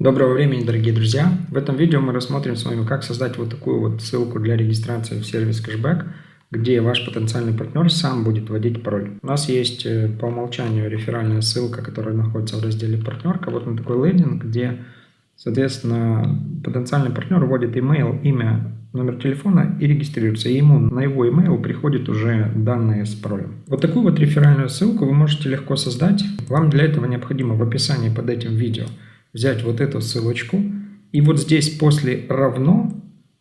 Доброго времени, дорогие друзья! В этом видео мы рассмотрим с вами, как создать вот такую вот ссылку для регистрации в сервис кэшбэк, где ваш потенциальный партнер сам будет вводить пароль. У нас есть э, по умолчанию реферальная ссылка, которая находится в разделе партнерка. Вот на такой лендинг, где, соответственно, потенциальный партнер вводит email, имя, номер телефона и регистрируется. И ему на его email приходят уже данные с паролем. Вот такую вот реферальную ссылку вы можете легко создать. Вам для этого необходимо в описании под этим видео взять вот эту ссылочку и вот здесь после равно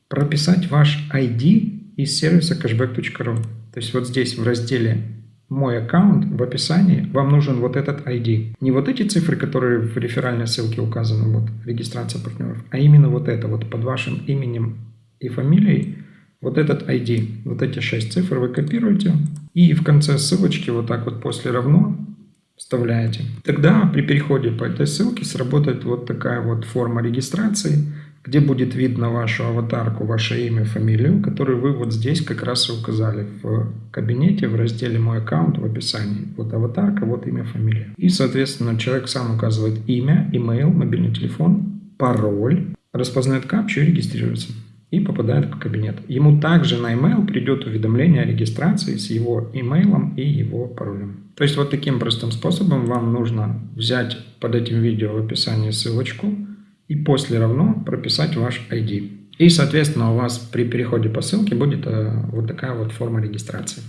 прописать ваш ID из сервиса cashback.ru. То есть вот здесь в разделе «Мой аккаунт» в описании вам нужен вот этот ID. Не вот эти цифры, которые в реферальной ссылке указаны, вот регистрация партнеров, а именно вот это, вот под вашим именем и фамилией, вот этот ID, вот эти 6 цифр вы копируете и в конце ссылочки вот так вот после равно вставляете. Тогда при переходе по этой ссылке сработает вот такая вот форма регистрации, где будет видно вашу аватарку, ваше имя, фамилию, которую вы вот здесь как раз и указали в кабинете в разделе «Мой аккаунт» в описании. Вот аватарка, вот имя, фамилия. И, соответственно, человек сам указывает имя, имейл, мобильный телефон, пароль, распознает капчу и регистрируется и попадает в кабинет. Ему также на email придет уведомление о регистрации с его имейлом и его паролем. То есть вот таким простым способом вам нужно взять под этим видео в описании ссылочку и после равно прописать ваш ID. И, соответственно, у вас при переходе по ссылке будет э, вот такая вот форма регистрации.